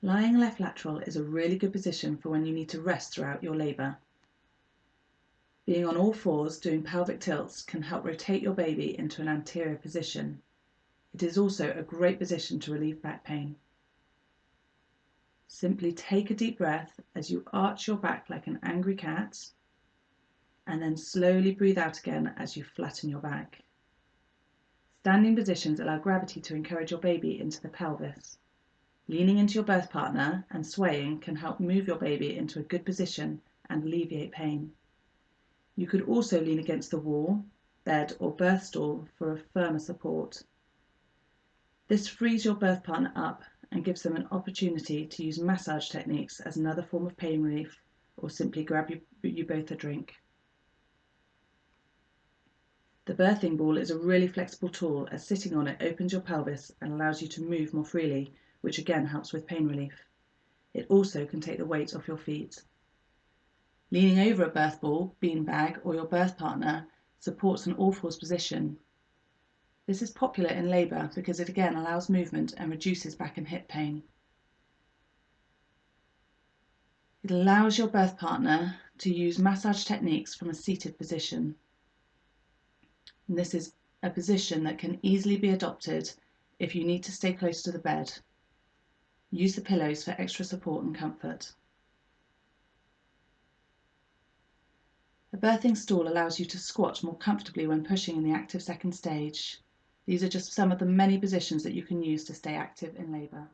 Lying left lateral is a really good position for when you need to rest throughout your labour. Being on all fours doing pelvic tilts can help rotate your baby into an anterior position. It is also a great position to relieve back pain. Simply take a deep breath as you arch your back like an angry cat and then slowly breathe out again as you flatten your back. Standing positions allow gravity to encourage your baby into the pelvis. Leaning into your birth partner and swaying can help move your baby into a good position and alleviate pain. You could also lean against the wall, bed or birth stool for a firmer support. This frees your birth partner up and gives them an opportunity to use massage techniques as another form of pain relief or simply grab you, you both a drink. The birthing ball is a really flexible tool as sitting on it opens your pelvis and allows you to move more freely which again helps with pain relief. It also can take the weight off your feet. Leaning over a birth ball, beanbag, or your birth partner supports an all fours position. This is popular in labour because it again allows movement and reduces back and hip pain. It allows your birth partner to use massage techniques from a seated position. And this is a position that can easily be adopted if you need to stay close to the bed Use the pillows for extra support and comfort. A birthing stool allows you to squat more comfortably when pushing in the active second stage. These are just some of the many positions that you can use to stay active in labour.